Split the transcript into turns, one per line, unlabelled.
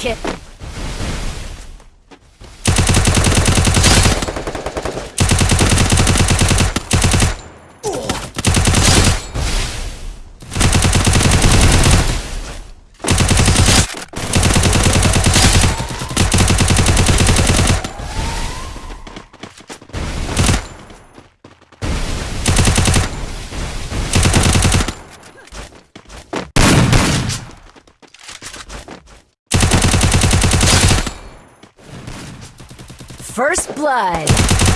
kill. First blood.